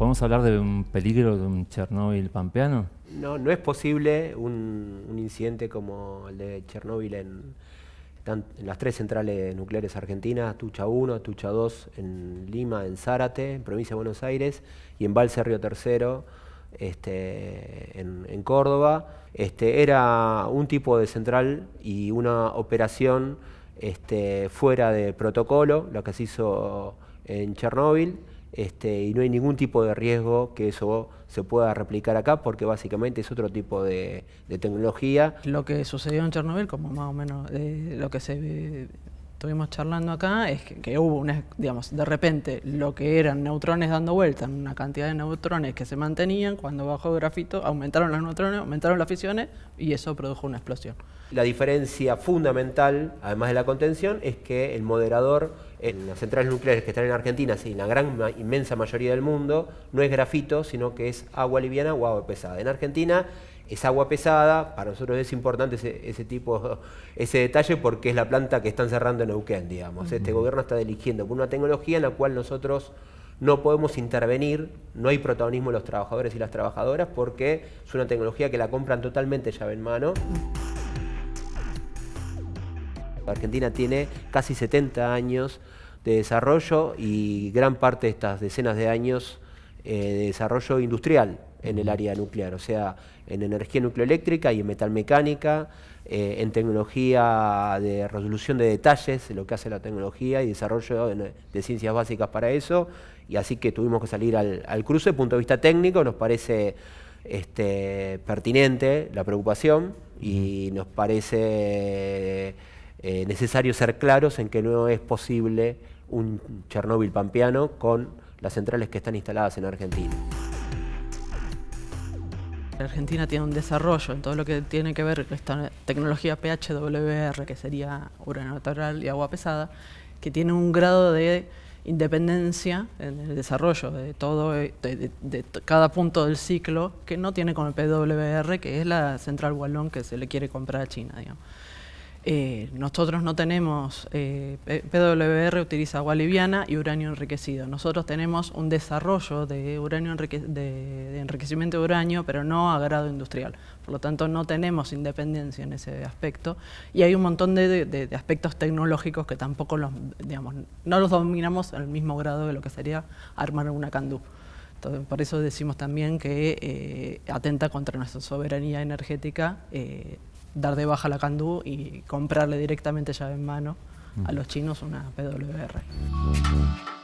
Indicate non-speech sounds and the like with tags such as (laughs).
¿Podemos hablar de un peligro de un Chernóbil pampeano? No, no es posible un, incidente como el de Chernóbil en, las tres centrales nucleares argentinas, Tucha 1, Tucha 2 en Lima, en Zárate, en provincia de Buenos Aires, y en Valse Río Tercero, este, en, Córdoba. Este, era un tipo de central y una operación este, fuera de protocolo, lo que se hizo en Chernóbil, este, y no hay ningún tipo de riesgo que eso se pueda replicar acá porque básicamente es otro tipo de, tecnología. Lo que sucedió en Chernobyl, como más o menos eh, lo que se estuvimos charlando acá, es que, hubo una, digamos, de repente lo que eran neutrones dando vuelta, una cantidad de neutrones que se mantenían, cuando bajó grafito aumentaron los neutrones, aumentaron las fisiones y eso produjo una explosión. La diferencia fundamental, además de la contención, es que el moderador en las centrales nucleares que están en Argentina y en la gran inmensa mayoría del mundo no es grafito, sino que es agua liviana o agua pesada. En Argentina es agua pesada, para nosotros es importante ese, tipo, (laughs) ese detalle porque es la planta que están cerrando en Neuquén, digamos. Este gobierno está eligiendo por una tecnología en la cual nosotros no podemos intervenir, no hay protagonismo de los trabajadores y las trabajadoras porque es una tecnología que la compran totalmente llave en mano. Argentina tiene casi 70 años de desarrollo y gran parte de estas decenas de años eh, de desarrollo industrial en el área nuclear, o sea, en energía nucleoeléctrica y en metalmecánica, eh, en tecnología de resolución de detalles, lo que hace la tecnología y desarrollo de, ciencias básicas para eso, y así que tuvimos que salir al, cruce, desde el punto de vista técnico nos parece este, pertinente la preocupación y nos parece eh, necesario ser claros en que no es posible un Chernóbil pampeano con las centrales que están instaladas en Argentina. Argentina tiene un desarrollo en todo lo que tiene que ver con esta tecnología PHWR, que sería uranio natural y agua pesada, que tiene un grado de independencia en el desarrollo de todo de, de, cada punto del ciclo que no tiene con el PWR, que es la central Wallon que se le quiere comprar a China. Digamos. Eh, nosotros no tenemos, eh, PWR utiliza agua liviana y uranio enriquecido. Nosotros tenemos un desarrollo de, uranio de, enriquecimiento de uranio, pero no a grado industrial. Por lo tanto, no tenemos independencia en ese aspecto. Y hay un montón de, aspectos tecnológicos que tampoco los, digamos, no los dominamos al mismo grado de lo que sería armar una candú. por eso decimos también que eh, atenta contra nuestra soberanía energética dar de baja la Candú y comprarle directamente llave en mano a los chinos una PWR.